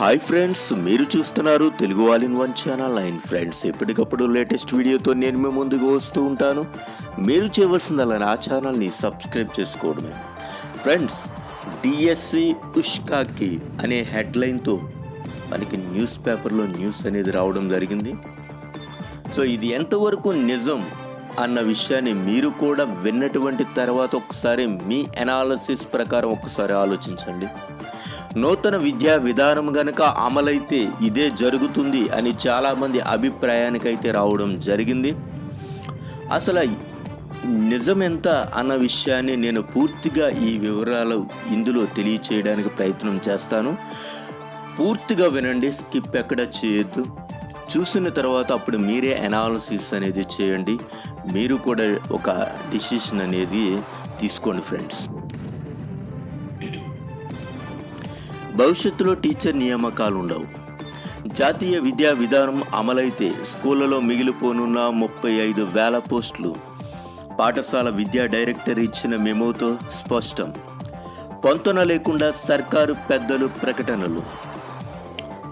Hi friends మీరు చూస్తున్నారు Telugu all in one channel and friends ఎప్పటికప్పుడు లేటెస్ట్ వీడియోతో నేను మీ ముందుకు వస్తూ ఉంటాను. మీరు చేయవలసిందల్లా నా ఛానల్ని సబ్స్క్రైబ్ చేసుకోవడమే. ఫ్రెండ్స్ డిఎస్సి ఉష్కాకి అనే హెడ్లైన్తో మనకి న్యూస్ పేపర్లో న్యూస్ అనేది రావడం జరిగింది. సో ఇది ఎంతవరకు నిజం అన్న విషయాన్ని మీరు కూడా విన్నటువంటి తర్వాత ఒకసారి మీ అనాలసిస్ ప్రకారం ఒకసారి ఆలోచించండి. నూతన విద్యా విధానం గనక అమలైతే ఇదే జరుగుతుంది అని చాలామంది అభిప్రాయానికైతే రావడం జరిగింది. అసలు నిజం ఎంత అన్న విషయాన్ని నేను పూర్తిగా ఈ వివరాలు ఇందులో తెలియచేయడానికి ప్రయత్నం చేస్తాను. పూర్తిగా వినండి స్కిప్ ఎక్కడ చేయొద్దు. చూసిన తర్వాత అప్పుడు మీరే అనాలసిస్ అనేది చేయండి. మీరు కూడా ఒక డిసిషన్ అనేది తీసుకోండి ఫ్రెండ్స్ భవిష్యత్తులో టీచర్ నియామకాలు ఉండవు జాతీయ విద్యా విధానం అమలైతే స్కూళ్ళలో మిగిలిపోనున్న ముప్పై ఐదు వేల పోస్టులు. పాఠశాల విద్యా డైరెక్టర్ ఇచ్చిన మెమోతో స్పష్టం. పొంతన లేకుండా సర్కారు పెద్దలు ప్రకటనలు.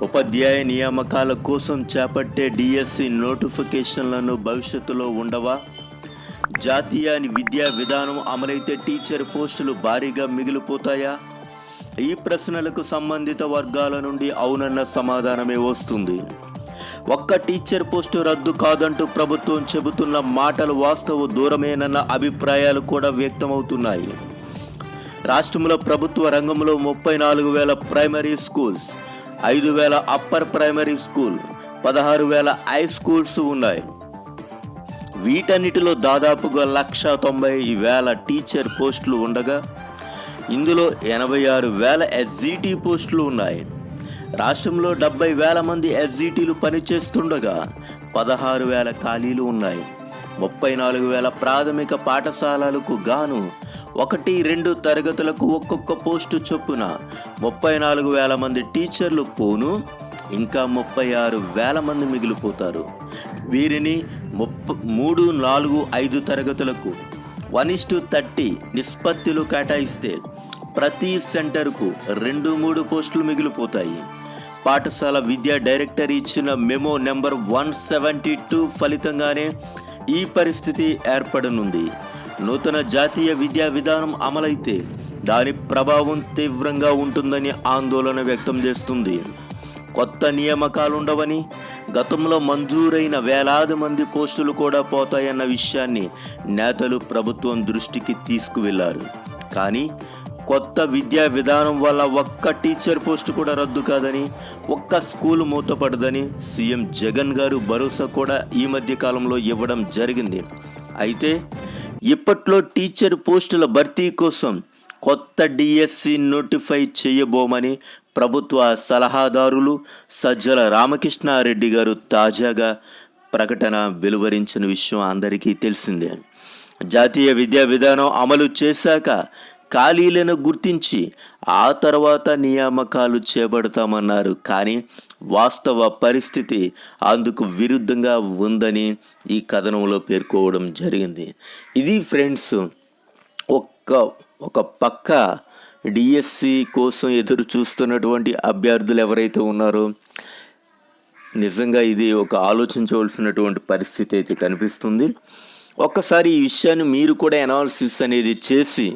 ఉపాధ్యాయ నియామకాల కోసం చేపట్టే డిఎస్సి నోటిఫికేషన్లను భవిష్యత్తులో ఉండవా? జాతీయ విద్యా విధానం అమలైతే టీచర్ పోస్టులు భారీగా మిగిలిపోతాయా? ఈ ప్రశ్నలకు సంబంధిత వర్గాల నుండి అవునన్న సమాధానమే వస్తుంది. ఒక్క టీచర్ పోస్టు రద్దు కాదంటూ ప్రభుత్వం చెబుతున్న మాటలు వాస్తవ దూరమేనన్న అభిప్రాయాలు కూడా వ్యక్తమవుతున్నాయి. రాష్ట్రంలో ప్రభుత్వ రంగంలో ముప్పై నాలుగు వేల ప్రైమరీ స్కూల్స్ ఐదు వేల అప్పర్ ప్రైమరీ స్కూల్ పదహారు వేల హై స్కూల్స్ ఉన్నాయి. వీటన్నిటిలో దాదాపుగా లక్ష తొంభై వేల టీచర్ పోస్టులు ఉండగా ఇందులో ఎనభై ఆరు వేల ఎస్జిటి పోస్టులు ఉన్నాయి. రాష్ట్రంలో డెబ్బై వేల మంది ఎస్జీటీలు పనిచేస్తుండగా పదహారు వేల ఖాళీలు ఉన్నాయి. ముప్పై నాలుగు వేల ప్రాథమిక పాఠశాలలకు గాను ఒకటి రెండు తరగతులకు ఒక్కొక్క పోస్టు చొప్పున ముప్పై నాలుగు వేల మంది టీచర్లు పోను ఇంకా ముప్పై ఆరు వేల మంది మిగిలిపోతారు. వీరిని ముప్ప మూడు నాలుగు ఐదు తరగతులకు వన్ ఇస్ టు థర్టీ నిష్పత్తిలో కేటాయిస్తే ప్రతి సెంటర్కు రెండు మూడు పోస్టులు మిగిలిపోతాయి. పాఠశాల విద్యా డైరెక్టర్ ఇచ్చిన memo number one seventy two ఫలితంగానే ఈ పరిస్థితి ఏర్పడనుంది. నూతన జాతీయ విద్యా విధానం అమలైతే దాని ప్రభావం తీవ్రంగా ఉంటుందని ఆందోళన వ్యక్తం చేస్తుంది. కొత్త నియామకాలుండవని గతంలో మంజూరైన వేలాది మంది పోస్టులు కూడా పోతాయన్న విషయాన్ని నేతలు ప్రభుత్వం దృష్టికి తీసుకువెళ్ళారు. కానీ కొత్త విద్యా విధానం వల్ల ఒక్క టీచర్ పోస్టు కూడా రద్దు కాదని ఒక్క స్కూల్ మూతపడదని సీఎం జగన్ గారు భరోసా కూడా ఈ మధ్య కాలంలో ఇవ్వడం జరిగింది. అయితే ఇప్పట్లో టీచర్ పోస్టుల భర్తీ కోసం కొత్త డిఎస్సి నోటిఫై చేయబోమని ప్రభుత్వ సలహాదారులు సజ్జల రామకృష్ణారెడ్డి గారు తాజాగా ప్రకటన వెలువరించిన విషయం అందరికీ తెలిసిందే. జాతీయ విద్యా విధానం అమలు చేశాక ఖాళీలను గుర్తించి ఆ తర్వాత నియామకాలు చేపడతామన్నారు. కానీ వాస్తవ పరిస్థితి అందుకు విరుద్ధంగా ఉందని ఈ కథనంలో పేర్కోవడం జరిగింది. ఇది ఫ్రెండ్స్ ఒక్క ఒక పక్క డిఎస్సి కోసం ఎదురు చూస్తున్నటువంటి అభ్యర్థులు ఎవరైతే ఉన్నారో నిజంగా ఇది ఒక ఆలోచించవలసినటువంటి పరిస్థితి అయితే కనిపిస్తుంది. ఒక్కసారి ఈ విషయాన్ని మీరు కూడా అనాలిసిస్ అనేది చేసి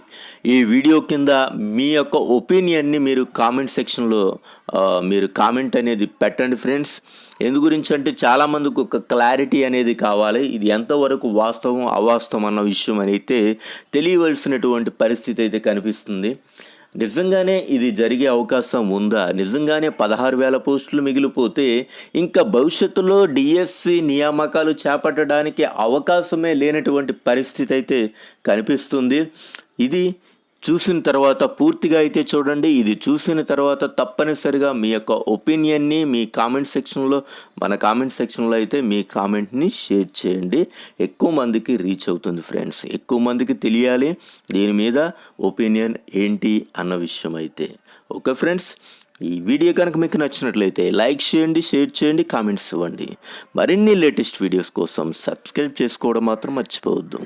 ఈ వీడియో కింద మీ యొక్క ఒపీనియన్ని మీరు కామెంట్ సెక్షన్లో మీరు కామెంట్ అనేది పెట్టండి ఫ్రెండ్స్ ఎందు గురించి అంటే చాలామందికి ఒక క్లారిటీ అనేది కావాలి. ఇది ఎంతవరకు వాస్తవం అవాస్తవం అన్న విషయం అయితే తెలియవలసినటువంటి పరిస్థితి అయితే కనిపిస్తుంది. నిజంగానే ఇది జరిగే అవకాశం ఉందా? నిజంగానే పదహారు వేల పోస్టులు మిగిలిపోతే ఇంకా భవిష్యత్తులో డిఎస్సి నియామకాలు చేపట్టడానికి అవకాశమే లేనటువంటి పరిస్థితి అయితే కనిపిస్తుంది. ఇది చూసిన తర్వాత పూర్తిగా అయితే చూడండి. ఇది చూసిన తర్వాత తప్పనిసరిగా మీ యొక్క ఒపీనియన్ని మీ కామెంట్ సెక్షన్లో మన కామెంట్ సెక్షన్లో అయితే మీ కామెంట్ని షేర్ చేయండి. ఎక్కువ మందికి రీచ్ అవుతుంది ఫ్రెండ్స్ ఎక్కువ మందికి తెలియాలి దీని మీద ఒపీనియన్ ఏంటి అన్న విషయం అయితే. ఓకే ఫ్రెండ్స్ ఈ వీడియో కనుక మీకు నచ్చినట్లయితే లైక్ చేయండి షేర్ చేయండి కామెంట్స్ ఇవ్వండి. మరిన్ని లేటెస్ట్ వీడియోస్ కోసం సబ్స్క్రైబ్ చేసుకోవడం మాత్రం మర్చిపోవద్దు.